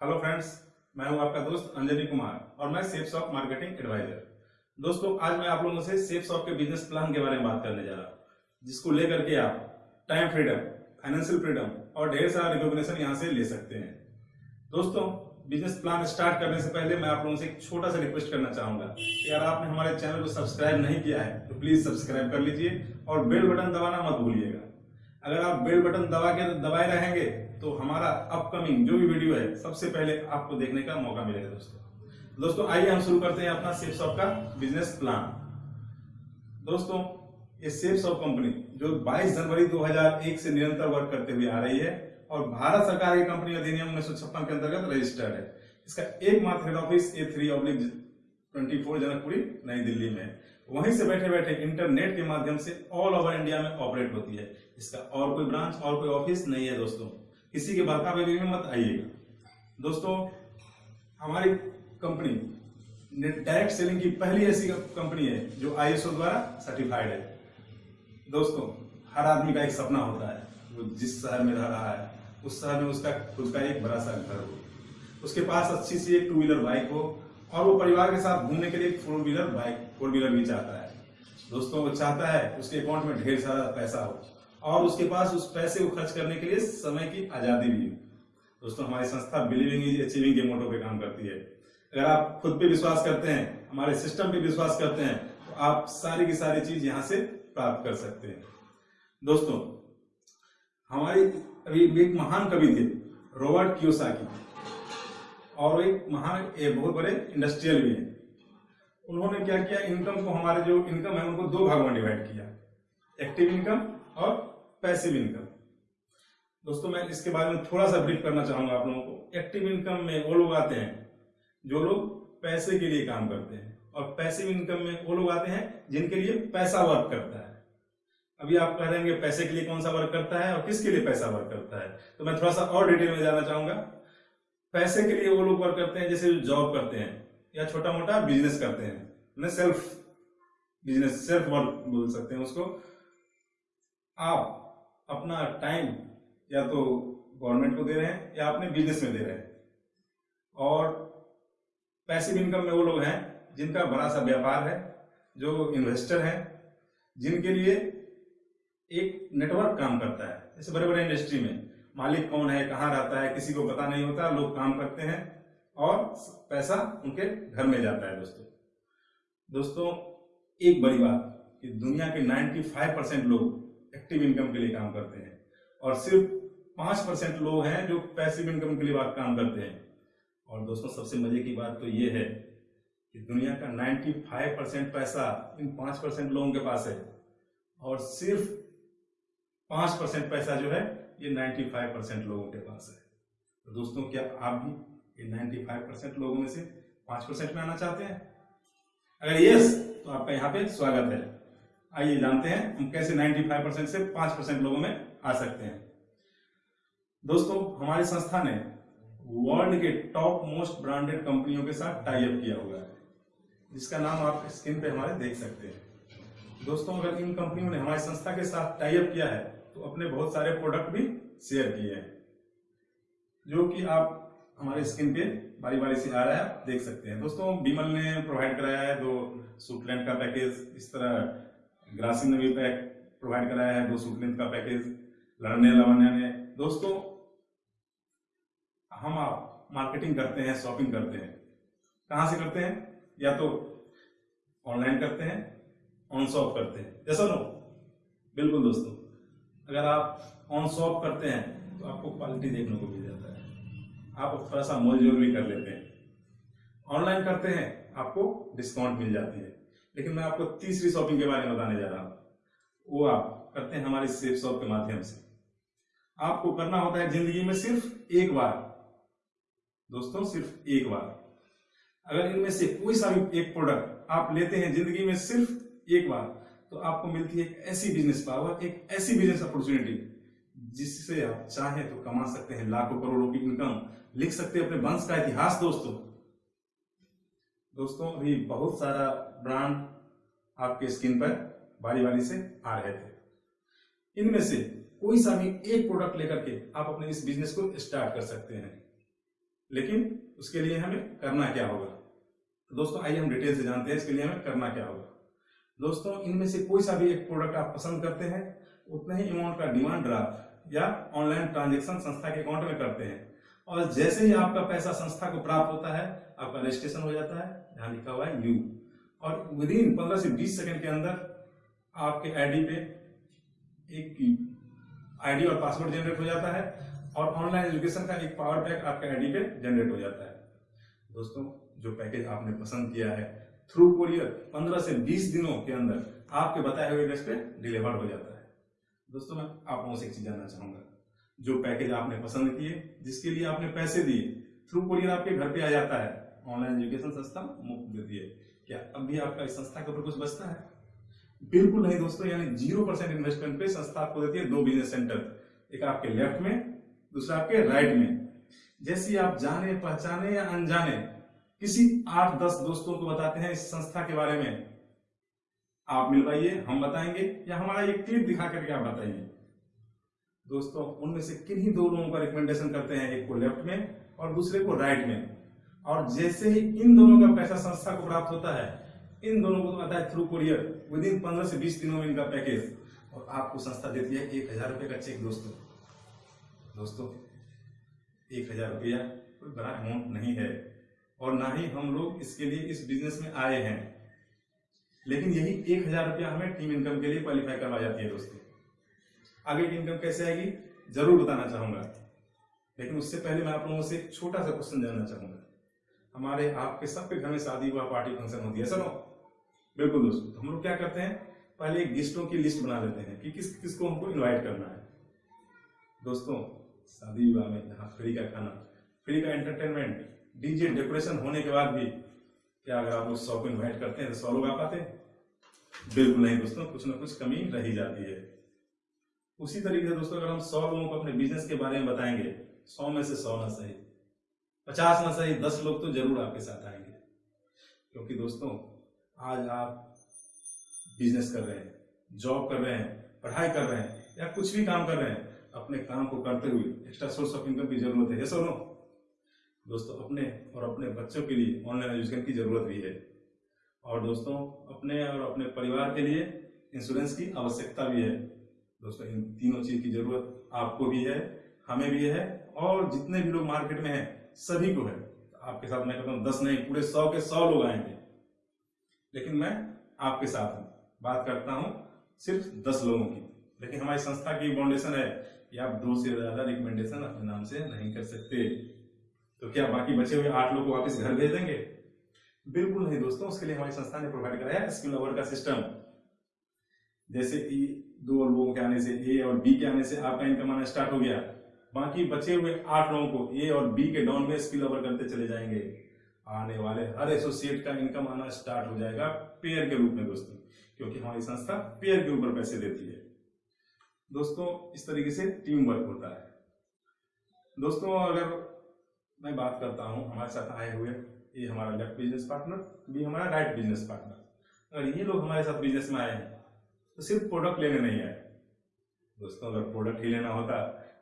Hello friends मैं हूँ आपका दोस्त अंजलि कुमार और मैं सेफ़ शॉप मार्केटिंग एडवाइजर दोस्तों, आज मैं आप लोगों से सेफ़ शॉप के बिज़नेस प्लान के बारे में बात करने जा रहा हूँ, जिसको लेकर के आप टाइम फ्रीडम फाइनेंशियल फ्रीडम और ढेर सारा रिकॉग्निशन यहाँ से ले सकते हैं। दोस्तों बिज़नेस प्लान स्टार्ट करने से पहले मैं आप लोगों से एक छोटा सा रिक्वेस्ट करना चाहूँगा कि अगर आपने हमारे चैनल को सब्सक्राइब नहीं किया है तो प्लीज़ सब्सक्राइब कर लीजिए और बेल बटन दबाना मत भूलिएगा। अगर आप बेल बटन दबा के दबाए रहेंगे तो हमारा अपकमिंग जो भी वीडियो है, सबसे पहले आपको देखने का मौका मिलेगा दोस्तों। दोस्तों, आइए हम शुरू करते हैं अपना सेफ़ शॉप का बिज़नेस प्लान दोस्तों, ये सेफ़ शॉप कंपनी जो 22 जनवरी 2001 से निरंतर वर्क करते हुए आ रही है और भारत सरकार की कंपनी अधिनियम उन्नीस सौ छप्पन के अंतर्गत रजिस्टर्ड है। इसका एकमात्र head office A three oblique twenty Janakpuri, नई दिल्ली में वहीं से बैठे बैठे इंटरनेट के माध्यम से ऑल ओवर इंडिया में ऑपरेट होती है। इसका और कोई ब्रांच और कोई ऑफ़िस नहीं है दोस्तों। किसी के बेबी में मत आइएगा। दोस्तों, हमारी कंपनी डायरेक्ट सेलिंग की पहली ऐसी कंपनी है जो आईएसओ द्वारा सर्टिफाइड है। दोस्तों, हर आदमी का एक सपना होता है। वो जिस शहर में रह रहा है, उस शहर में उसका खुद का एक बड़ा सा घर हो। उसके पास अच्छी सी एक टू व्हीलर बाइक हो और वो परिवार के साथ घूमने के लिए four wheeler bike four wheeler भी चाहता है। दोस्तों, वो चाहता है उसके अकाउंट में ढेर सारा पैसा हो। और उसके पास उस पैसे को खर्च करने के लिए समय की आज़ादी भी हो। दोस्तों, हमारी संस्था बिलीविंग इज़ अचीविंग के मोटो पे काम करती है। अगर आप खुद पे विश्वास करते हैं, हमारे सिस्टम पे विश्वास करते हैं तो आप सारी की सारी चीज़ यहाँ से प्राप्त कर सकते हैं। दोस्तों, हमारी अभी एक महान कवि थे, रॉबर्ट क्योसाकी। और एक महान एक बहुत बड़े इंडस्ट्रियल भी हैं। उन्होंने क्या किया, इनकम को हमारे जो इनकम है, उनको दो भागों में डिवाइड किया। एक्टिव इनकम और पैसिव इनकम। दोस्तों, मैं इसके बारे में थोड़ा सा ब्रीफ करना चाहूँगा आप लोगों को। एक्टिव इनकम में वो लोग आते हैं जो लोग पैसे के लिए काम करते हैं। और पैसिव इनकम में वो लोग आते हैं जिनके लिए पैसा वर्क करता है। अभी आप कह रहे हैं पैसे के लिए कौन सा वर्क करता है और किसके लिए पैसा वर्क करता है? तो मैं थोड़ा सा और डिटेल में जाना चाहूँगा। पैसे के लिए वो लोग वर्क करते हैं, जैसे जॉब करते हैं या छोटा मोटा बिज़नेस करते हैं। सेल्फ बिज़नेस सेल्फ वर्क बोल सकते हैं उसको। आप अपना टाइम या तो गवर्नमेंट को दे रहे हैं या अपने बिज़नेस में दे रहे हैं। और पैसिव इनकम में वो लोग हैं जिनका बड़ा सा व्यापार है, जो इन्वेस्टर हैं, जिनके लिए एक नेटवर्क काम करता है। जैसे बड़े बड़े इंडस्ट्री में, मालिक कौन है, कहाँ रहता है, किसी को पता नहीं होता, लोग काम करते हैं और पैसा उनके घर में जाता है दोस्तों। दोस्तों, एक बड़ी बात कि दुनिया के 95 परसेंट लोग एक्टिव इनकम के लिए काम करते हैं। और सिर्फ़ पाँच परसेंट लोग हैं जो पैसिव इनकम के लिए बात काम करते हैं। और दोस्तों, सबसे मज़े की बात तो ये है कि दुनिया का 95 परसेंट पैसा इन पाँच परसेंट लोगों के पास है। और सिर्फ़ पाँच परसेंट पैसा जो है, ये 95 परसेंट लोगों के पास है। तो दोस्तों, क्या आप भी ये 95 परसेंट लोगों में से पाँच परसेंट में आना चाहते हैं? अगर यस तो आपका यहाँ पे स्वागत है। आइए जानते हैं हम कैसे 95 परसेंट से पाँच परसेंट लोगों में आ सकते हैं। दोस्तों, हमारी संस्था ने वर्ल्ड के टॉप मोस्ट ब्रांडेड कंपनियों के साथ टाई अप किया हुआ है, जिसका नाम आप स्क्रीन पे हमारे देख सकते हैं। दोस्तों, अगर इन कंपनियों ने हमारी संस्था के साथ टाई अप किया है तो अपने बहुत सारे प्रोडक्ट भी शेयर किए हैं, जो कि आप हमारे स्क्रीन पे बारी बारी से आ रहा है देख सकते हैं। दोस्तों बीमल ने प्रोवाइड कराया है दो सूटलैंड का पैकेज इस तरह ग्रासिम ने भी पैक प्रोवाइड कराया है दो सूटलैंड का पैकेज लड़ने लवन्या ने। दोस्तों, हम आप मार्केटिंग करते हैं शॉपिंग करते हैं। कहाँ से करते हैं? या तो ऑनलाइन करते हैं ऑन शॉप करते हैं। जैसा नो बिल्कुल दोस्तों। अगर आप ऑन शॉप करते हैं तो आपको क्वालिटी देखने को मिल जाता है। आप थोड़ा सा मोल जोल भी कर लेते हैं। ऑनलाइन करते हैं, आपको डिस्काउंट मिल जाती है। लेकिन मैं आपको तीसरी शॉपिंग के बारे में बताने जा रहा हूँ। वो आप करते हैं हमारी सेफ़ शॉप के माध्यम से। आपको करना होता है ज़िंदगी में सिर्फ़ एक बार। दोस्तों, सिर्फ़ एक बार। अगर इनमें से कोई सा भी एक प्रोडक्ट आप लेते हैं ज़िंदगी में सिर्फ़ एक बार तो आपको मिलती है एक ऐसी बिज़नेस पावर एक ऐसी बिज़नेस अपॉर्चुनिटी जिससे आप चाहें तो कमा सकते हैं लाखों करोड़ों की इनकम लिख सकते हैं अपने वंश का इतिहास, दोस्तों। दोस्तों, अभी बहुत सारा ब्रांड आपके स्क्रीन पर बारी बारी से आ रहे थे। इनमें से कोई सा भी एक प्रोडक्ट लेकर के आप अपने इस बिज़नेस को स्टार्ट कर सकते हैं। लेकिन उसके लिए हमें करना क्या होगा? तो दोस्तों, आइए हम डिटेल से जानते हैं इसके लिए हमें करना क्या होगा। दोस्तों, इनमें से कोई सा भी एक प्रोडक्ट आप पसंद करते हैं, उतने ही अमाउंट का डिमांड ड्राफ्ट या ऑनलाइन ट्रांजेक्शन संस्था के अकाउंट में करते हैं। और जैसे ही आपका पैसा संस्था को प्राप्त होता है, आपका रजिस्ट्रेशन हो जाता है यहाँ लिखा हुआ है यू और विद इन पंद्रह से बीस सेकंड के अंदर आपके आईडी पे एक आईडी और पासवर्ड जनरेट हो जाता है और ऑनलाइन एजुकेशन का एक पावर पैक आपके आईडी पे जनरेट हो जाता है। दोस्तों, जो पैकेज आपने पसंद किया है थ्रू कोरियर 15 से 20 दिनों के अंदर आपके बताए हुए एड्रेस पे डिलीवर हो जाता है। दोस्तों, मैं आप लोगों से एक चीज़ जानना चाहूँगा। जो पैकेज आपने पसंद किए, जिसके लिए आपने पैसे दिए। थ्रू कोरियर आपके घर पे आ जाता है। ऑनलाइन एजुकेशन संस्था मुफ़्त देती है। क्या अब भी आपका इस संस्था के ऊपर कुछ बचता है? बिल्कुल नहीं दोस्तों, यानी ज़ीरो परसेंट इन्वेस्टमेंट पे संस्था आपको देती है दो बिज़नेस सेंटर एक आपके लेफ़्ट में, दूसरा आपके राइट में। जैसी आप जाने, पहचाने या अनजाने, किसी आठ दस दोस्तों को बताते हैं इस संस्था के बारे में। आप मिलवाइए हम बताएँगे, या हमारा एक क्लिप दिखा करके आप बताइए। दोस्तों, उनमें से किन्हीं दो लोगों का रिकमेंडेशन करते हैं, एक को लेफ़्ट में और दूसरे को राइट में। और जैसे ही इन दोनों का पैसा संस्था को प्राप्त होता है, इन दोनों को आता है थ्रू कोरियर विद इन पंद्रह से बीस दिनों में इनका पैकेज और आपको संस्था देती है एक हज़ार रुपये का चेक दोस्तों। दोस्तों, एक हज़ार रुपया कोई बड़ा अमाउंट नहीं है। और ना ही हम लोग इसके लिए इस बिज़नेस में आए हैं। लेकिन यही एक हज़ार रुपया हमें टीम इनकम के लिए क्वालिफाई करवा जाती है दोस्तों। आगे की इनकम कैसे आएगी? ज़रूर बताना चाहूँगा। लेकिन उससे पहले मैं आप लोगों से एक छोटा सा क्वेश्चन जानना चाहूँगा। हमारे, आपके सबके घर में शादी हुआ पार्टी फ़ंक्शन होती है सर बिल्कुल दोस्तों, हम लोग क्या करते हैं, पहले एक गेस्टों की लिस्ट बना लेते हैं कि किस, किसको हमको इनवाइट करना है। दोस्तों, शादी विवाह में जहाँ फ्री का खाना, फ्री का एंटरटेनमेंट डीजे डेकोरेशन होने के बाद भी, क्या अगर आप लोग सौ को इन्वाइट करते हैं तो सौ लोग आ पाते हैं? बिल्कुल नहीं दोस्तों, कुछ ना कुछ कमी रही जाती है। उसी तरीके से दोस्तों, अगर हम सौ लोगों को अपने बिज़नेस के बारे में बताएँगे, सौ में से सौ ना सही, पचास ना सही, दस लोग तो ज़रूर आपके साथ आएँगे। क्योंकि दोस्तों, आज आप बिज़नेस कर रहे हैं जॉब कर रहे हैं, पढ़ाई कर रहे हैं, या कुछ भी काम कर रहे हैं, अपने काम को करते हुए एक्स्ट्रा सोर्स ऑफ़ इनकम की ज़रूरत है। सो नो दोस्तों, अपने और अपने बच्चों के लिए ऑनलाइन एजुकेशन की ज़रूरत भी है। और दोस्तों, अपने और अपने परिवार के लिए इंश्योरेंस की आवश्यकता भी है। दोस्तों, इन तीनों चीज़ की ज़रूरत आपको भी है, हमें भी है, और जितने भी लोग मार्केट में हैं, सभी को है। आपके साथ मैं कहता हूँ, दस नहीं, पूरे सौ के सौ लोग आएँगे। लेकिन मैं आपके साथ हूँ। बात करता हूँ सिर्फ़ दस लोगों की। लेकिन हमारी संस्था की फाउंडेशन है। कि आप दो से ज़्यादा रिकमेंडेशन अपने नाम से नहीं कर सकते। तो क्या बाकी बचे हुए आठ लोग को वापस घर भेज देंगे? बिल्कुल नहीं दोस्तों, उसके लिए हमारी संस्था ने प्रोवाइड कराया स्किल अवर का सिस्टम जैसे कि दो लोगों के आने से, ए और बी के आने से आपका इनकम आना स्टार्ट हो गया। बाकी बचे हुए आठ लोगों को, ए और बी के डाउन में स्किल ओवर करते चले जाएँगे। आने वाले हर एसोसिएट का इनकम आना स्टार्ट हो जाएगा पेयर के रूप में, दोस्तों। क्योंकि हमारी संस्था पेयर के ऊपर पैसे देती है। दोस्तों, इस तरीके से टीम वर्क होता है। दोस्तों, अगर मैं बात करता हूँ, हमारे साथ आए हुए ये हमारा लेफ़्ट बिज़नेस पार्टनर भी हमारा राइट बिज़नेस पार्टनर अगर ये लोग हमारे साथ बिज़नेस में आए हैं तो सिर्फ़ प्रोडक्ट लेने नहीं आए दोस्तों, अगर प्रोडक्ट ही लेना होता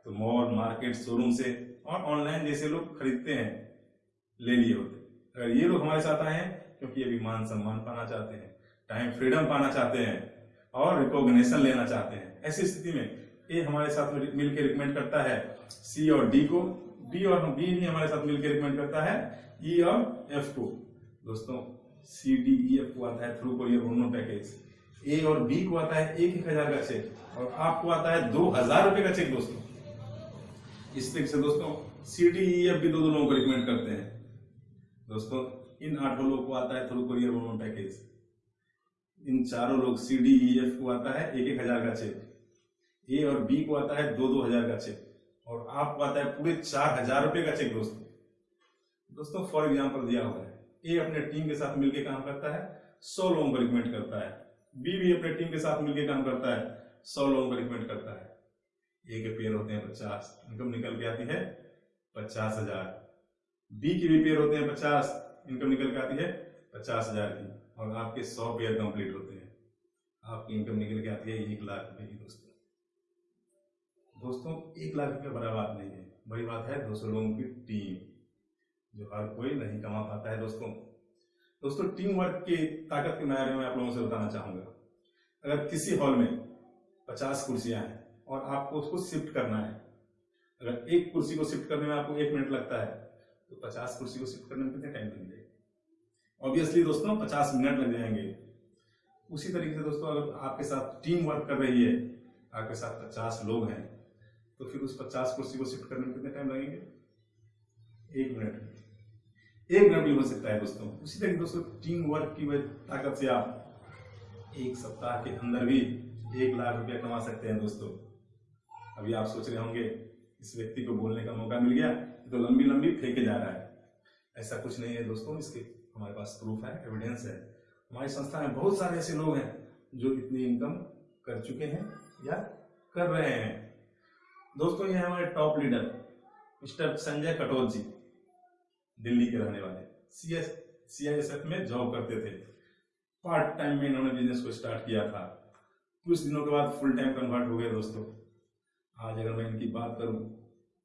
तो मॉल मार्केट शोरूम से और ऑनलाइन जैसे लोग खरीदते हैं, ले लिए होते। अगर ये लोग हमारे साथ आए हैं, क्योंकि ये भी मान सम्मान पाना चाहते हैं टाइम फ्रीडम पाना चाहते हैं और रिकॉग्निशन लेना चाहते हैं, ऐसी स्थिति में ए हमारे साथ मिलकर रिकमेंड करता है सी और डी को। डी और बी भी हमारे साथ मिलकर रिकमेंड करता है ई e और एफ़ को। दोस्तों सी डी ई एफ़ को आता है थ्रू कोरियर दोनों पैकेज ए और बी को आता है एक एक हज़ार का चेक और आपको आता है दो हज़ार रुपए का चेक दोस्तों। इस तरीके से दोस्तों सी डी ई एफ़ भी दो दो लोगों को रिकमेंड करते हैं। दोस्तों, इन आठों लोगों को आता है थ्रू कोरियर दोनों पैकेज इन चारों लोग सी डी ई एफ़ को आता है एक एक हज़ार का चेक ए और बी को आता है दो दो हज़ार का चेक और आपको आता है पूरे चार हज़ार रुपए का चेक दोस्तों। दोस्तों फॉर एग्ज़ाम्पल दिया हुआ है। ए अपने टीम के साथ मिलकर काम करता है, सौ लोगों को रिकमेंड करता है। बी भी अपने टीम के साथ मिलकर काम करता है, सौ लोगों को रिकमेंड करता है। ए के पेयर होते हैं पचास इनकम निकल के आती है पचास हज़ार। बी की भी पेयर होते हैं पचास इनकम निकल के आती है पचास हज़ार की। और आपके सौ पेयर कंप्लीट होते हैं। आपकी इनकम निकल के आती है एक लाख रुपए की दोस्तों। दोस्तों, एक लाख रुपये बड़ा बात नहीं है। बड़ी बात है, दो सौ लोगों की टीम जो हर कोई नहीं कमा पाता है दोस्तों। दोस्तों टीम वर्क की ताकत के बारे में आप लोगों से बताना चाहूँगा। अगर किसी हॉल में पचास कुर्सियाँ हैं और आपको उसको शिफ्ट करना है, अगर एक कुर्सी को शिफ्ट करने में आपको एक मिनट लगता है तो पचास कुर्सी को शिफ्ट करने में कितने टाइम लगेगा? ऑब्वियसली दोस्तों, पचास मिनट लग जाएँगे। उसी तरीके से दोस्तों, अगर आपके साथ टीम वर्क कर रही है, आपके साथ पचास लोग हैं तो फिर उस पचास कुर्सी को शिफ्ट करने में कितने टाइम लगेंगे? एक मिनट एक मिनट भी हो सकता है दोस्तों। उसी तरीके दोस्तों टीम वर्क की ताकत से आप एक सप्ताह के अंदर भी एक लाख रुपया कमा सकते हैं दोस्तों। अभी आप सोच रहे होंगे, इस व्यक्ति को बोलने का मौका मिल गया तो लंबी लंबी फेंके जा रहा है। ऐसा कुछ नहीं है दोस्तों, इसके हमारे पास प्रूफ है एविडेंस है। हमारी संस्था में बहुत सारे ऐसे लोग हैं जो इतनी इनकम कर चुके हैं या कर रहे हैं। दोस्तों, ये हमारे top leader mister Sanjay Katoch ji. Delhi के रहने वाले। सी एस में जॉब करते थे। पार्ट टाइम में इन्होंने बिज़नेस को स्टार्ट किया था। कुछ दिनों के बाद फुल टाइम कन्वर्ट हो गए दोस्तों। आज अगर मैं इनकी बात करूँ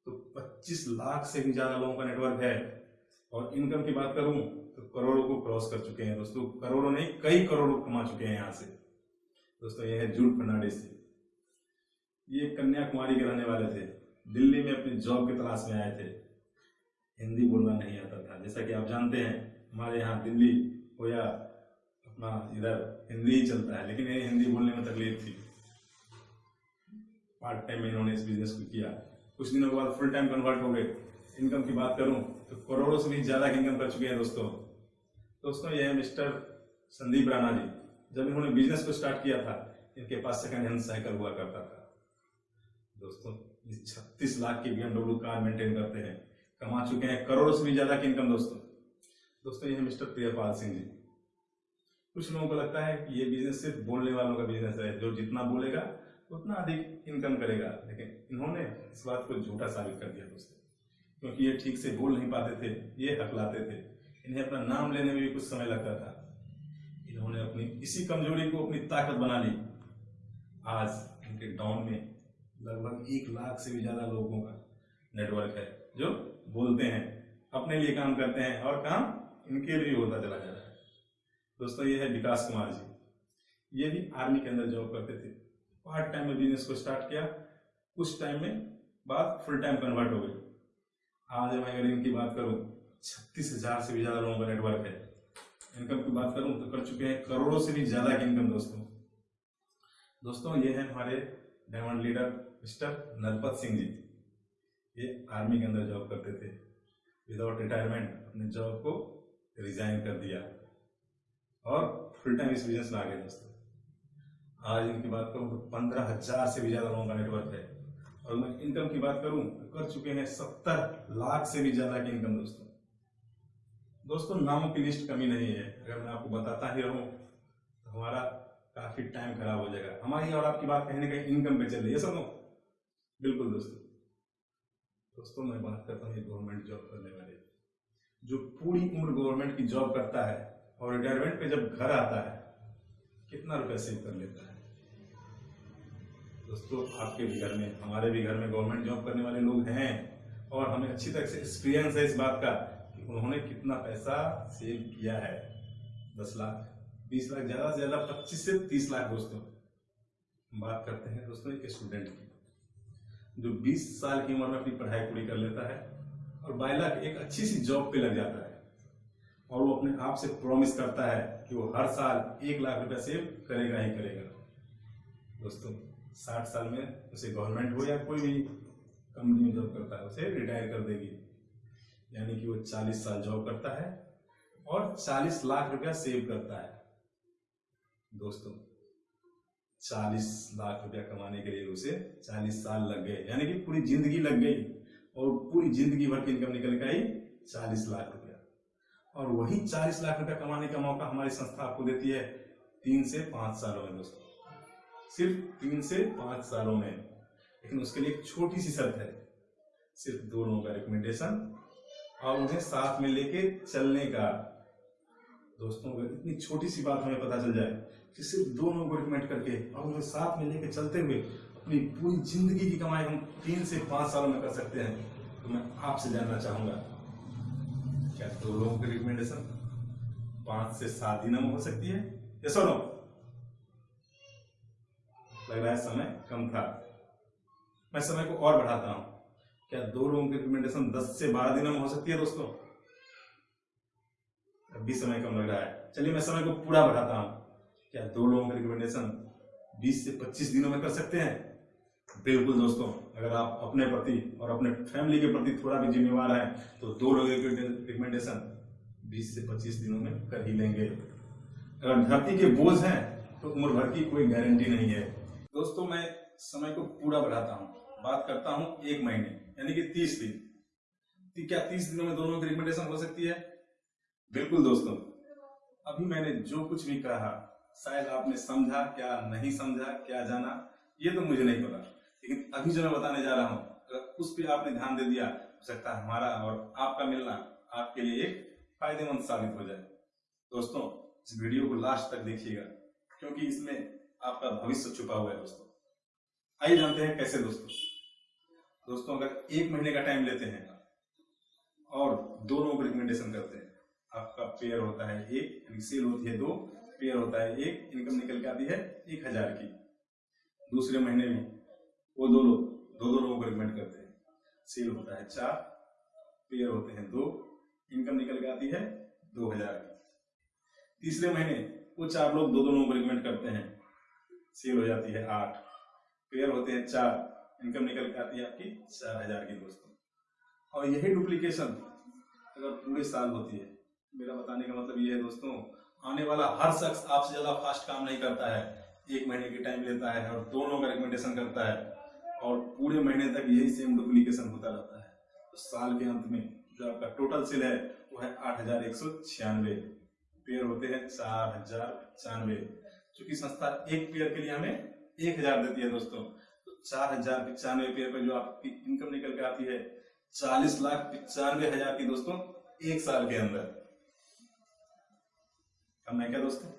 तो 25 लाख से भी ज़्यादा लोगों का नेटवर्क है। और इनकम की बात करूँ तो करोड़ों को क्रॉस कर चुके हैं दोस्तों। करोड़ों नहीं, कई करोड़ों कमा चुके हैं यहाँ से। दोस्तों, ये है जूट फर्नाडिस ये कन्याकुमारी के रहने वाले थे। दिल्ली में अपनी जॉब की तलाश में आए थे। हिंदी बोलना नहीं आता था। जैसा कि आप जानते हैं, हमारे यहाँ दिल्ली हो या अपना इधर हिंदी ही चलता है, लेकिन ये हिंदी बोलने में तकलीफ़ थी। पार्ट टाइम में इन्होंने इस बिज़नेस को किया। कुछ दिनों के बाद फुल टाइम कन्वर्ट हो गए। इनकम की बात करूँ तो करोड़ों से भी ज़्यादा इनकम कर चुके हैं दोस्तों। दोस्तों, ये है मिस्टर संदीप राणा जी। जब इन्होंने बिज़नेस को स्टार्ट किया था, इनके पास सेकंड हैंड साइकिल हुआ करता था। दोस्तों छत्तीस लाख की बीएमडब्ल्यू कार मेंटेन करते हैं। कमा चुके हैं, करोड़ों से भी ज़्यादा की इनकम दोस्तों। दोस्तों, ये है मिस्टर प्रियपाल सिंह जी। कुछ लोगों को लगता है कि ये बिज़नेस सिर्फ़ बोलने वालों का बिज़नेस है, जो जितना बोलेगा, उतना अधिक इनकम करेगा। लेकिन इन्होंने इस बात को झूठा साबित कर दिया दोस्तों, क्योंकि ये ठीक से बोल नहीं पाते थे, ये हकलाते थे। इन्हें अपना नाम लेने में भी कुछ समय लगता था। इन्होंने अपनी, इसी कमज़ोरी को अपनी ताकत बना ली। आज इनके डाउन में लगभग एक लाख से भी ज़्यादा लोगों का नेटवर्क है, जो बोलते हैं, अपने लिए काम करते हैं और काम इनके लिए होता चला जा रहा है। दोस्तों, ये है विकास कुमार जी। ये भी आर्मी के अंदर जॉब करते थे। पार्ट टाइम में बिज़नेस को स्टार्ट किया। कुछ टाइम में बाद फुल टाइम कन्वर्ट हो गए। आज मैं अगर इनकी बात करूँ, छत्तीस हज़ार से भी ज़्यादा लोगों का नेटवर्क है। इनकम की बात करूँ तो कर चुके हैं करोड़ों से भी ज़्यादा की इनकम दोस्तों। दोस्तों, ये है हमारे diamond leader mister Narpat Singh ji. ये आर्मी के अंदर जॉब करते थे। विदाउट रिटायरमेंट अपने जॉब को रिजाइन कर दिया। और फुल टाइम इस बिज़नेस में आ गए दोस्तों। आज इनकी बात करूँ तो पंद्रह हज़ार से भी ज़्यादा लोगों का नेटवर्क है। और मैं इनकम की बात करूँ तो कर चुके हैं सत्तर लाख से भी ज़्यादा की इनकम दोस्तों। दोस्तों, नामों की लिस्ट कमी नहीं है। अगर मैं आपको बताता ही रहूँ तो हमारा काफ़ी टाइम खराब हो जाएगा। हमारी और आपकी बात कहीं ना कहीं इनकम पे चल रही है सब बिल्कुल दोस्तों। दोस्तों, मैं बात करता हूँ गवर्नमेंट जॉब करने वाले जो पूरी उम्र गवर्नमेंट की जॉब करता है और रिटायरमेंट पे जब घर आता है, कितना रुपया सेव कर लेता है? दोस्तों, आपके भी घर में, हमारे भी घर में गवर्नमेंट जॉब करने वाले लोग हैं और हमें अच्छी तरह से एक्सपीरियंस है इस बात का कि उन्होंने कितना पैसा सेव किया है। दस लाख, बीस लाख, ज़्यादा से ज़्यादा पच्चीस से तीस लाख दोस्तों। बात करते हैं दोस्तों एक स्टूडेंट की। जो 20 साल की उम्र में अपनी पढ़ाई पूरी कर लेता है और बाई लाख एक अच्छी सी जॉब पे लग जाता है। और वो अपने आप से प्रॉमिस करता है कि वो हर साल एक लाख रुपया सेव करेगा ही करेगा। दोस्तों, साठ साल में उसे गवर्नमेंट हो या कोई भी कंपनी में जॉब करता है, उसे रिटायर कर देगी। यानी कि वो चालीस साल जॉब करता है और चालीस लाख रुपया सेव करता है। दोस्तों चालीस लाख रुपया कमाने के लिए उसे चालीस साल लग गए। यानी कि पूरी ज़िंदगी लग गई और पूरी ज़िंदगी भर की इनकम निकल के आई चालीस लाख रुपया। और वही चालीस लाख रुपया कमाने का मौका हमारी संस्था आपको देती है तीन से पाँच सालों में, दोस्तों। सिर्फ़ तीन से पाँच सालों में। लेकिन उसके लिए एक छोटी सी शर्त है। सिर्फ़ दो लोगों का रिकमेंडेशन और उन्हें साथ में लेके चलने का। दोस्तों इतनी छोटी सी बात हमें पता चल जाए कि सिर्फ़ दो लोगों को रिकमेंड करके और उन्हें साथ में लेके चलते हुए अपनी पूरी ज़िंदगी की कमाई हम तीन से पाँच सालों में कर सकते हैं तो मैं आपसे जानना चाहूँगा। क्या दो लोगों की रिकमेंडेशन पाँच से सात दिनों में हो सकती है? ये सुनो लग रहा है समय कम था। मैं समय को और बढ़ाता हूँ। क्या दो लोगों की रिकमेंडेशन दस से बारह दिनों में हो सकती है दोस्तों? अब भी समय कम लग रहा है। चलिए मैं समय को पूरा बढ़ाता हूँ। क्या दो लोगों की रिकमेंडेशन बीस से पच्चीस दिनों में कर सकते हैं? बिल्कुल दोस्तों, अगर आप अपने प्रति और अपने फैमिली के प्रति थोड़ा भी जिम्मेवार हैं तो दो लोगों की रिकमेंडेशन बीस से पच्चीस दिनों में कर ही लेंगे। अगर धरती के बोझ हैं तो उम्र भर की कोई गारंटी नहीं है। दोस्तों, मैं समय को पूरा बढ़ाता हूँ। बात करता हूँ एक महीने, यानी कि तीस दिन। तो क्या तीस दिनों में दोनों की रिकमेंडेशन हो सकती है? बिल्कुल दोस्तों। अभी मैंने जो कुछ भी कहा शायद आपने समझा, क्या नहीं समझा, क्या जाना, ये तो मुझे नहीं पता। लेकिन अभी जो मैं बताने जा रहा हूँ, अगर उस पर आपने ध्यान दे दिया, हो सकता है हमारा और आपका मिलना आपके लिए एक फ़ायदेमंद साबित हो जाए। दोस्तों, इस वीडियो को लास्ट तक देखिएगा, क्योंकि इसमें आपका भविष्य छुपा हुआ है दोस्तों। आइए जानते हैं कैसे दोस्तों। दोस्तों, अगर एक महीने का टाइम लेते हैं और दो लोगों को रिकमेंडेशन करते हैं, आपका पेयर होता है एक सेल होती है दो पेयर होता है, एक इनकम निकल के आती है एक हज़ार की। दूसरे महीने में वो दो लोग, दो दो लोगों को रिकमेंड करते हैं। सेल होता है चार पेयर होते हैं दो इनकम निकल के आती है दो हज़ार की। तीसरे महीने वो चार लोग, दो दो लोगों को रिकमेंड करते हैं। सेल हो जाती है आठ पेयर होते हैं चार इनकम निकल के आती है आपकी चार हज़ार की दोस्तों। और यही डुप्लीकेशन अगर पूरे साल होती है, मेरा बताने का मतलब ये है दोस्तों आने वाला हर शख्स आपसे ज़्यादा फास्ट काम नहीं करता है। एक महीने की टाइम लेता है और दोनों का रिकमेंडेशन करता है। और पूरे महीने तक यही सेम डुप्लीकेशन होता रहता है। तो साल के अंत में जो आपका टोटल सेल है, वो है आठ हज़ार एक सौ छियानवे। पेयर होते हैं चार हज़ार छियानवे चूँकि संस्था एक पेयर के लिए हमें एक हज़ार देती है दोस्तों तो चार हज़ार पिचानवे पेयर पर जो आपकी इनकम निकल के आती है, चालीस लाख पिचानवे हज़ार की दोस्तों, एक साल के अंदर। कम नहीं क्या दोस्तों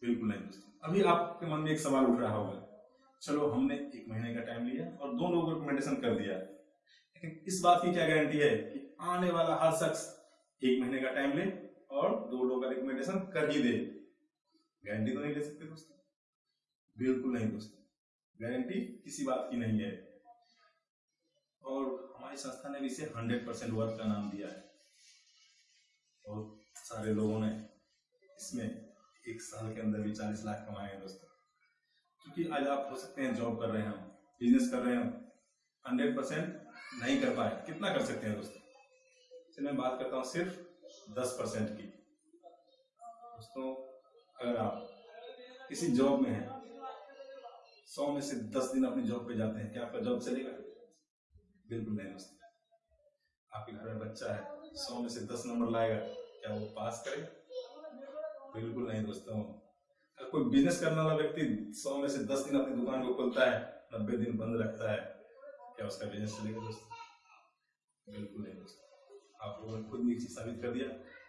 बिल्कुल नहीं दोस्तों। अभी आपके मन में एक सवाल उठ रहा होगा। चलो, हमने एक महीने का टाइम लिया और दो लोगों को रिकमेंडेशन कर दिया। लेकिन इस बात की क्या गारंटी है कि आने वाला हर शख्स एक महीने का टाइम ले और दो लोगों का रिकमेंडेशन कर ही दे। गारंटी तो नहीं ले सकते दोस्तों। बिल्कुल नहीं दोस्तों। गारंटी किसी बात की नहीं है। और हमारी संस्था ने भी इसे हंड्रेड परसेंट वर्क का नाम दिया है। और सारे लोगों ने इसमें एक साल के अंदर भी चालीस लाख कमाए हैं दोस्तों। क्योंकि आज आप हो सकते हैं जॉब कर रहे हैं बिज़नेस कर रहे हैं हंड्रेड परसेंट नहीं कर पाए। कितना कर सकते हैं दोस्तों? चलिए मैं बात करता हूँ सिर्फ़ दस परसेंट की। दोस्तों, अगर आप किसी जॉब में हैं, सौ में से दस दिन अपनी जॉब पे जाते हैं, क्या आपका जॉब चलेगा? बिल्कुल नहीं दोस्तों। आपके घर में बच्चा है, सौ में से दस नंबर लाएगा, क्या वो पास करेगा बिल्कुल नहीं दोस्तों कोई बिज़नेस करने वाला व्यक्ति सौ में से दस दिन अपनी दुकान को खोलता है, नब्बे दिन बंद रखता है, क्या उसका बिज़नेस चलेगा दोस्तों? बिल्कुल नहीं दोस्तों। आप लोगों ने खुद चीज़ साबित कर दिया।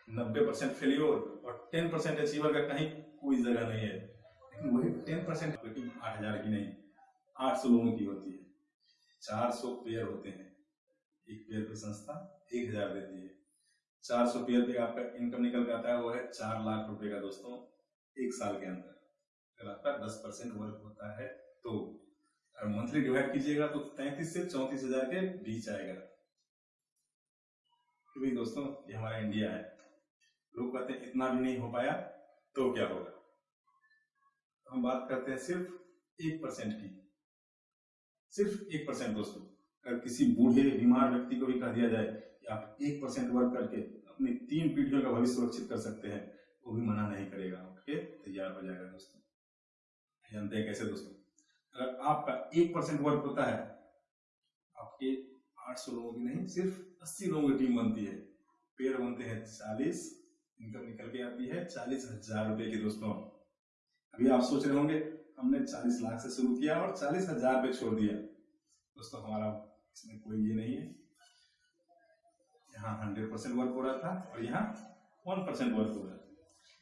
नब्बे परसेंट फेलियोर और टेन परसेंट अचीवर का कहीं कोई जगह नहीं है। लेकिन वही टेन परसेंट आठ हज़ार की नहीं, आठ सौ लोगों की होती है। चार सौ पेयर होते हैं। एक पेयर की संस्था एक हज़ार देती है। चार सौ पे आपका इनकम निकल के आता है, वो है चार लाख रुपए का दोस्तों, एक साल के अंदर। अगर आपका दस परसेंट वर्क होता है तो अगर मंथली डिवाइड कीजिएगा तो तैतीस से चौतीस हज़ार के बीच आएगा। तो दोस्तों, ये हमारा इंडिया है। लोग कहते हैं, इतना भी नहीं हो पाया तो क्या होगा? तो हम बात करते हैं सिर्फ़ एक परसेंट की। सिर्फ़ एक परसेंट दोस्तों, अगर किसी बूढ़े, बीमार व्यक्ति को भी कह दिया जाए कि आप एक परसेंट वर्क करके अपनी तीन पीढ़ियों का भविष्य सुरक्षित कर सकते हैं, वो भी मना नहीं करेगा। उठ के तैयार हो जाएगा दोस्तों। जानते हैं कैसे दोस्तों? अगर आपका एक परसेंट वर्क होता है, आपके आठ सौ लोगों की नहीं, सिर्फ़ अस्सी लोगों की टीम बनती है। पेयर बनते हैं चालीस इनकम निकल के आती है चालीस हज़ार रुपए की दोस्तों। अभी आप सोच रहे होंगे, हमने चालीस लाख से शुरू किया और चालीस हज़ार पे छोड़ दिया। दोस्तों, हमारा इसमें कोई ये नहीं है। यहाँ हंड्रेड परसेंट वर्क हो रहा था और यहाँ वन परसेंट वर्क हो रहा था।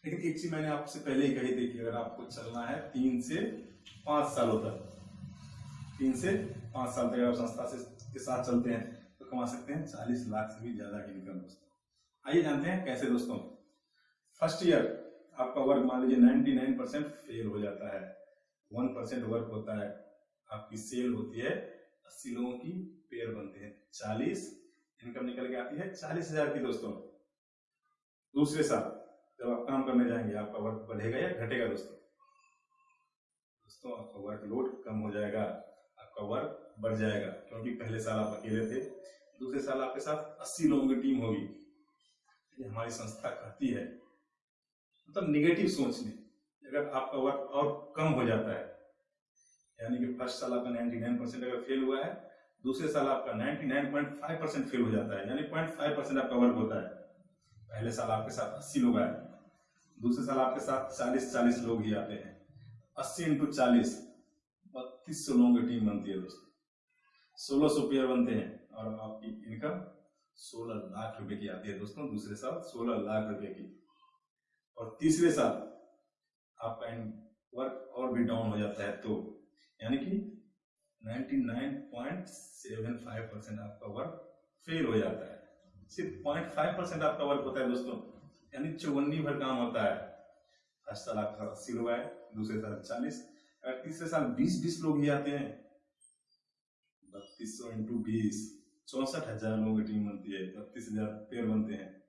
लेकिन एक चीज़ मैंने आपसे पहले ही कही थी कि अगर आपको चलना है तीन से पाँच सालों तक, तीन से पाँच साल तक आप संस्था से, के साथ चलते हैं तो कमा सकते हैं चालीस लाख से भी ज़्यादा की इनकम दोस्तों। आइए जानते हैं कैसे दोस्तों फ़र्स्ट ईयर आपका वर्क मान लीजिए 99 परसेंट फेल हो जाता है वन परसेंट वर्क होता है, आपकी सेल होती है, अस्सी लोगों की पेयर बनते हैं, चालीस इनकम निकल के आती है चालीस हज़ार की दोस्तों। दूसरे साल, जब आप काम करने जाएँगे, आपका वर्क बढ़ेगा या घटेगा दोस्तों? दोस्तों, आपका वर्क लोड कम हो जाएगा, आपका वर्क बढ़ जाएगा, क्योंकि पहले साल आप अकेले थे। दूसरे साल आपके साथ अस्सी लोगों की टीम होगी। ये हमारी संस्था कहती है। मतलब निगेटिव सोचने, अगर आपका वर्क और कम हो जाता है, यानी कि फ़र्स्ट साल आपका 99 परसेंट अगर फेल हुआ है दूसरे साल आपका 99.5 परसेंट फेल हो जाता है, यानी 0.5 परसेंट आपका वर्क होता है। पहले साल आपके साथ 80 लोग आए, दूसरे साल आपके साथ 40 40 लोग ही आते हैं। 80 इंटू चालीस, बत्तीस सौ लोगों की टीम बनती है दोस्तों। सोलह सौ पेयर बनते हैं और आपकी इनकम सोलह लाख रुपए की आती है दोस्तों, दूसरे साल सोलह लाख रुपए की। और तीसरे साल आपका वर्क और भी डाउन हो जाता है तो यानी कि 99.75 परसेंट आपका वर्क फेल हो जाता है। सिर्फ़ 0.5 परसेंट आपका वर्क होता है दोस्तों। यानी चौवन्नी भर काम होता है। फ़र्स्ट साल आपका अस्सी लोग आए दूसरे साल चालीस अगर तीसरे साल बीस बीस लोग ही आते हैं। बत्तीस सौ इंटू बीस, चौसठ हज़ार लोगों की टीम बनती है, बत्तीस हज़ार पेड़ बनते हैं,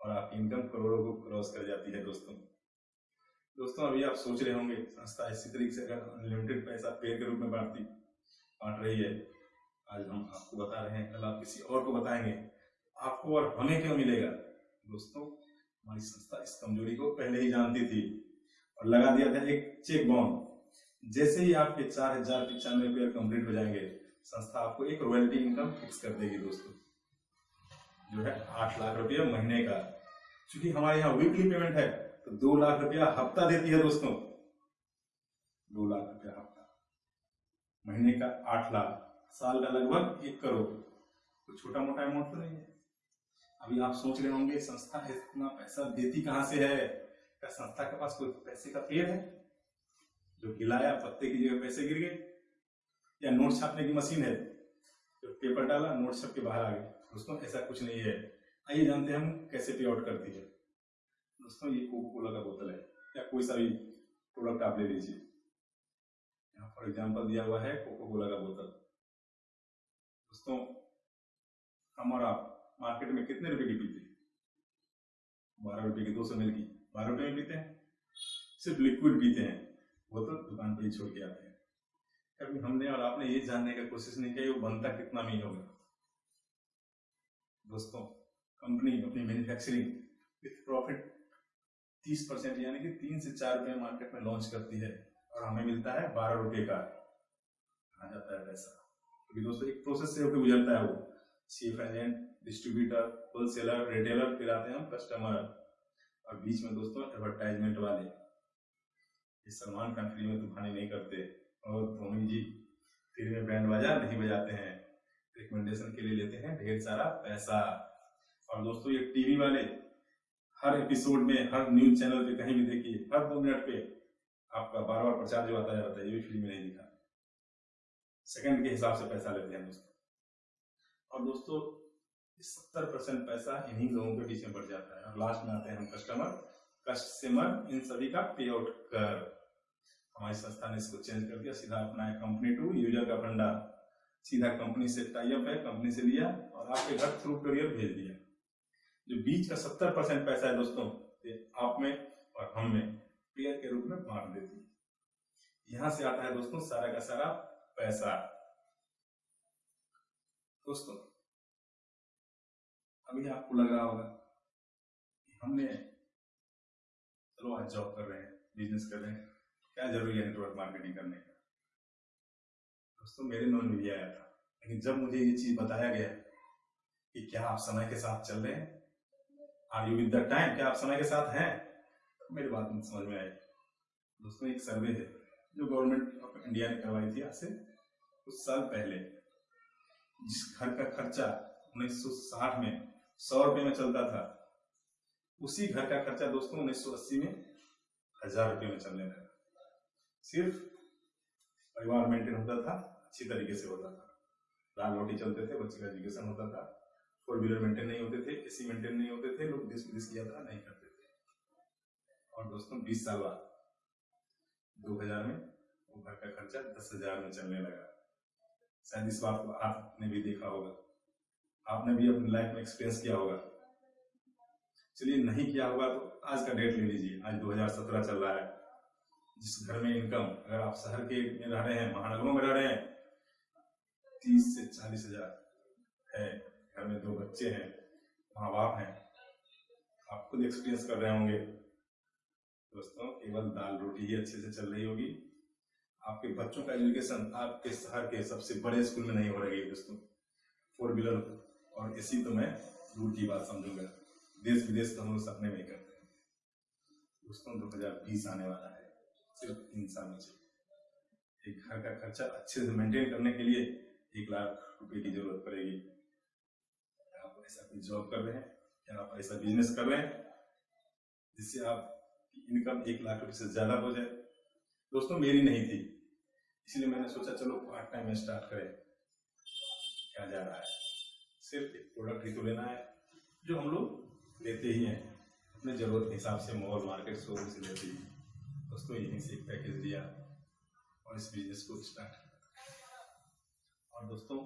और आपकी इनकम करोड़ों को क्रॉस कर जाती है दोस्तों। दोस्तों, अभी आप सोच रहे होंगे, संस्था इसी तरीके से अगर अनलिमिटेड पैसा पेड़ के रूप में बांटती बांट रही है। आज हम आपको बता रहे हैं, कल आप किसी और को बताएँगे। आपको और हमें क्यों मिलेगा? दोस्तों, हमारी संस्था इस कमज़ोरी को पहले ही जानती थी और लगा दिया था एक चेक बाउंड जैसे ही आपके चार हज़ार पिचानवे पेयर कंप्लीट हो जाएँगे, संस्था आपको एक रॉयल्टी इनकम फिक्स कर देगी दोस्तों। जो है आठ लाख रुपया महीने का। क्योंकि हमारे यहाँ वीकली पेमेंट है तो दो लाख रुपया हफ़्ता देती है दोस्तों। दो लाख रुपया महीने का आठ लाख, साल का लगभग एक करोड़। तो छोटा मोटा अमाउंट तो नहीं है। अभी आप सोच रहे होंगे, संस्था इतना पैसा, देती कहाँ से है? क्या संस्था के पास कोई पैसे का पेड़ है? जो गिलाया पत्ते की जगह पैसे गिर गए। या नोट छापने की मशीन है? जो पेपर डाला नोट छप के बाहर आ गए। दोस्तों, ऐसा कुछ नहीं है। आइए जानते हैं हम कैसे पे आउट करती है। दोस्तों, ये कोको कोला का बोतल है। या कोई सा भी प्रोडक्ट आप ले लीजिए। फॉर एग्ज़ाम्पल दिया हुआ है कोको कोला का बोतल। दोस्तों, हम और आप मार्केट में कितने रुपए की पीते हैं? बारह रुपए की, दो सौ मिल की। बारह रुपए में पीते हैं? सिर्फ़ लिक्विड पीते हैं। तो दुकान पे ही छोड़ के आते हैं। कभी हमने और आपने ये जानने का कोशिश नहीं किया वो बनता कितना में होगा। दोस्तों, कंपनी अपनी मैन्युफैक्चरिंग विथ प्रॉफिट तीस परसेंट, यानी कि तीन से चार रुपए मार्केट में लॉन्च करती है। और हमें मिलता है बारह रुपए का। आ जाता है पैसा क्योंकि तो दोस्तों एक प्रोसेस से होकर गुजरता है वो। Chief agent distributor wholesaler retailer फिर आते हैं हम कस्टमर और बीच में दोस्तों एडवर्टाइजमेंट वाले। ये सलमान खान फ्री में तूफानी नहीं करते। और धोनी जी फिर में बैंड बाजा नहीं बजाते हैं। रिकमेंडेशन के लिए लेते हैं ढेर सारा पैसा। और दोस्तों ये टीवी वाले, हर एपिसोड में, हर न्यूज़ चैनल पे कहीं भी देखिए, हर दो मिनट पे आपका बार बार प्रचार जो आता जाता है ये भी फ्री में नहीं दिखा। सेकंड के हिसाब से पैसा लेते हैं दोस्तों। और दोस्तों सत्तर परसेंट पैसा इन्हीं लोगों के पीछे बढ़ जाता है। और लास्ट में आते हैं हम कस्टमर कस्टमर इन सभी का पे आउट कर। हमारी संस्था ने इसको चेंज कर दिया। सीधा अपना है कंपनी टू यूज़र का फंडा। सीधा कंपनी से टाइप है कंपनी से लिया और आपके घर थ्रू करियर भेज दिया। जो बीच का सत्तर परसेंट पैसा है दोस्तों, ये आप में और हम में। पेयर के रूप में बांट देती है। यहाँ से आता है दोस्तों, सारा का सारा पैसा। दोस्तों, अभी आपको लग रहा होगा हमने, चलो आज जॉब कर रहे हैं बिज़नेस कर रहे हैं, क्या ज़रूरी है नेटवर्क मार्केटिंग करने का? दोस्तों, मेरे मन में भी आया था, लेकिन जब मुझे ये चीज़ बताया गया कि क्या आप समय के साथ चल रहे हैं are you with the time क्या आप समय के साथ हैं? मेरी बात समझ में आई। दोस्तों, एक सर्वे है जो गवर्नमेंट ऑफ़ इंडिया ने करवाई थी आज से कुछ साल पहले। जिस घर का खर्चा 1960 में सौ रुपए में चलता था, उसी घर का खर्चा दोस्तों 1980 में हज़ार रुपए में चलने लगा। सिर्फ़ परिवार मेंटेन होता था, अच्छी तरीके से होता था। दाल रोटी चलते थे, बच्चे का एजुकेशन होता था। फोर व्हीलर मेंटेन नहीं होते थे, एसी मेंटेन नहीं होते थे, लोग देश विदेश की यात्रा नहीं करते और दोस्तों, बीस साल बाद, दो हज़ार में, वो घर का खर्चा दस हज़ार में चलने लगा। शायद इस बात को आपने भी देखा होगा। आपने भी अपनी लाइफ में एक्सपीरियंस किया होगा। चलिए, नहीं किया होगा तो आज का डेट ले लीजिए। आज 2017 चल रहा है। जिस घर में इनकम अगर आप शहर के में रह रहे हैं, महानगरों में रह रहे हैं, तीस से चालीस हज़ार है। घर में दो बच्चे हैं, माँ बाप हैं, आप खुद एक्सपीरियंस कर रहे होंगे। दोस्तों, केवल दाल रोटी ही अच्छे से चल रही होगी। आपके बच्चों का एजुकेशन आपके शहर के सबसे बड़े स्कूल में नहीं हो रही है दोस्तों। फोर व्हीलर और इसी तो मैं दूर की बात समझूँगा। देश विदेश तो हम लोग सपने में करते हैं। दोस्तों, दो हज़ार बीस आने वाला है। सिर्फ़ तीन साल में एक घर का खर्चा अच्छे से मेंटेन करने के लिए एक लाख रुपए की ज़रूरत पड़ेगी। आप ऐसा कोई जॉब कर रहे हैं? या आप ऐसा बिज़नेस कर रहे हैं? जिससे आप इनकम एक लाख रुपए से ज़्यादा हो जाए। दोस्तों, मेरी नहीं थी। इसलिए मैंने सोचा, चलो पार्ट टाइम में स्टार्ट करें। क्या जा रहा है? सिर्फ़ एक प्रोडक्ट ही तो लेना है, जो हम लोग लेते ही हैं। अपने ज़रूरत के हिसाब से मॉल मार्केट शोरूम से लेते ही। दोस्तों, यहीं से एक पैकेज लिया और इस बिज़नेस को स्टार्ट किया। और दोस्तों,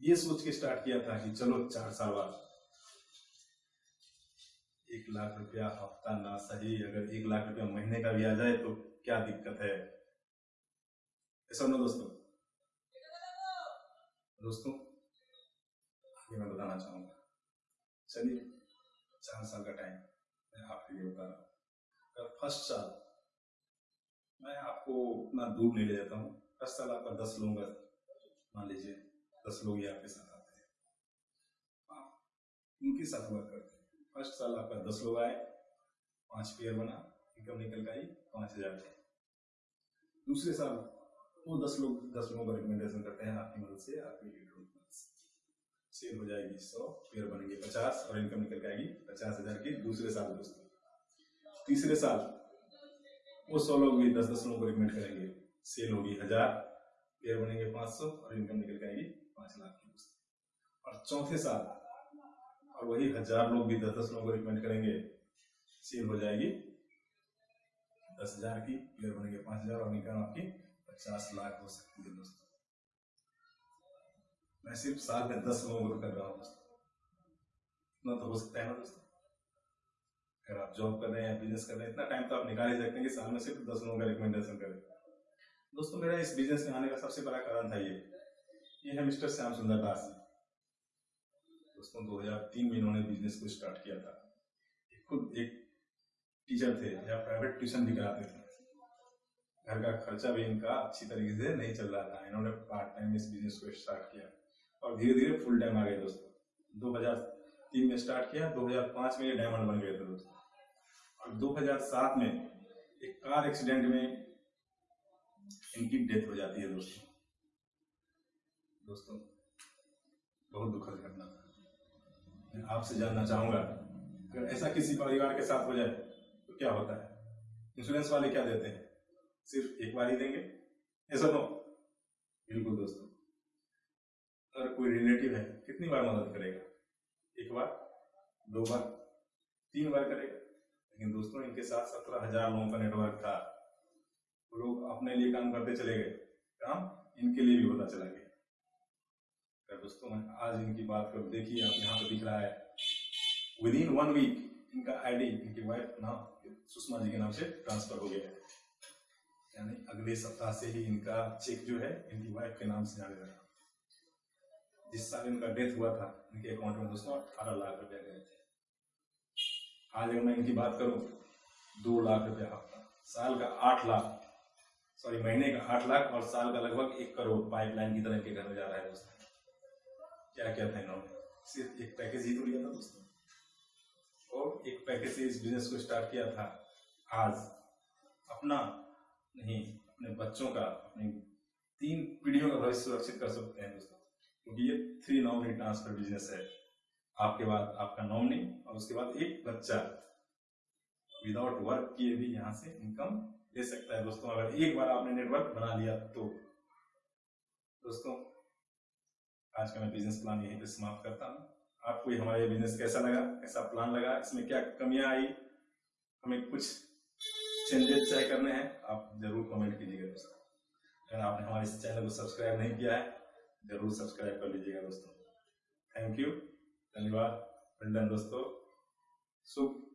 ये सोच के स्टार्ट किया था कि चलो, चार साल बाद एक लाख रुपया हफ़्ता ना सही, अगर एक लाख रुपया महीने का भी आ जाए तो क्या दिक्कत है? ऐसा ना दोस्तों? दोस्तों, आगे मैं बताना चाहूँगा। चलिए चार साल का टाइम मैं आपके लिए बता रहा हूँ। फ़र्स्ट साल, मैं आपको उतना दूर नहीं ले जाता हूँ। फ़र्स्ट साल आपका दस लोगों मान लीजिए, दस लोग ही आपके साथ आते हैं। उनके साथ वर्क करते हैं। फ़र्स्ट साल आपका दस लोग आए, पाँच पेयर बना इनकम निकल का पाँच हज़ार दूसरे साल वो दस लोग, दस लोगों का रिकमेंडेशन करते हैं, आपकी मदद से, आपकी मदद सेल हो जाएगी सौ पेयर बनेंगे पचास, और इनकम निकल के आएगी पचास हज़ार की दूसरे साल दोस्तों तीसरे साल वो सौ लोग भी दस दस लोगों को रिकमेंड करेंगे। सेल होगी हज़ार पेयर बनेंगे पाँच सौ, और इनकम निकल आएगी पाँच लाख की और चौथे साल और वही हज़ार लोग भी, दस दस लोगों रिकमेंड करेंगे सेल हो जाएगी। दस हज़ार की पेयर बनेंगे, पाँच हज़ार, और इनकम आपकी पचास लाख हो सकती है दोस्तों। मैं सिर्फ़ साल में दस लोगों को कर रहा हूँ दोस्तों। इतना तो हो सकता है ना दोस्तों? अगर आप जॉब कर रहे हैं बिज़नेस कर रहे हैं, इतना टाइम तो आप निकाल ही सकते हैं कि साल में सिर्फ़ दस लोगों का रिकमेंडेशन करें। दोस्तों, मेरा इस बिज़नेस में आने का सबसे बड़ा कारण था ये। ये है मिस्टर श्याम सुंदर दास जी। दोस्तों 2003 में इन्होंने बिज़नेस को स्टार्ट किया था। खुद, एक टीचर थे, या प्राइवेट ट्यूशन भी कराते थे। घर का खर्चा भी इनका अच्छी तरीके से नहीं चल रहा था। इन्होंने पार्ट टाइम इस बिज़नेस को स्टार्ट किया। और धीरे धीरे फुल टाइम आ गए दोस्तों। 2003 में स्टार्ट किया 2005 में ये डायमंड बन गए थे दोस्तों। और 2007 में एक कार एक्सीडेंट में इनकी डेथ हो जाती है दोस्तों। दोस्तों, बहुत दुखद घटना। मैं आपसे जानना चाहूँगा, अगर ऐसा किसी परिवार के साथ हो जाए तो क्या होता है? इंश्योरेंस वाले क्या देते हैं? सिर्फ़ एक बार ही देंगे? ऐसा नो बिल्कुल दोस्तों। अगर कोई रिलेटिव है, कितनी बार मदद करेगा? एक बार? दो बार? तीन बार करेगा? लेकिन दोस्तों, इनके साथ सत्रह हज़ार लोगों का नेटवर्क था। लोग अपने लिए काम करते चले गए। काम इनके लिए भी होता चला गया। दोस्तों, मैं आज इनकी बात कर। देखिए, आप यहाँ पे दिख रहा है। विद इन वन वीक इनका आईडी इनकी वाइफ नाम, सुषमा जी के नाम से ट्रांसफ़र हो गया है। यानी अगले सप्ताह से ही इनका चेक जो है, इनकी वाइफ के नाम से जाने लगा। जिस साल इनका डेथ हुआ था, इनके अकाउंट में दोस्तों अठारह लाख रुपया गए थे। आज अगर मैं इनकी बात करूँ, दो लाख रुपया हफ़्ता साल का आठ लाख सॉरी महीने का आठ लाख और साल का लगभग एक करोड़ पाइपलाइन की तरह के घर में जा रहा है दोस्तों। क्या क्या इन्होंने? सिर्फ़ एक पैकेज ही तो लिया था दोस्तों। और एक पैकेज से इस बिज़नेस को स्टार्ट किया था आज। अपना नहीं, अपने बच्चों का, अपनी तीन पीढ़ियों का भविष्य सुरक्षित कर सकते हैं दोस्तों। क्योंकि ये थ्री नॉमिनी ट्रांसफ़र बिज़नेस है। आपके बाद आपका नॉमिनी और उसके बाद एक बच्चा। विदाउट वर्क किए भी यहाँ से इनकम ले सकता है दोस्तों। अगर एक बार आपने नेटवर्क बना लिया तो। दोस्तों आज का मैं बिज़नेस प्लान यहीं पे समाप्त करता हूँ। आपको ये हमारा बिज़नेस कैसा लगा? कैसा प्लान लगा? इसमें क्या कमियाँ आई? हमें कुछ चेंजेस चाहे करने हैं। आप ज़रूर कमेंट कीजिएगा दोस्तों। अगर आपने हमारे इस चैनल को सब्सक्राइब नहीं किया है, ज़रूर सब्सक्राइब कर लीजिएगा दोस्तों। थैंक यू धन्यवाद। दोस्तों। शुभ